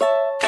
you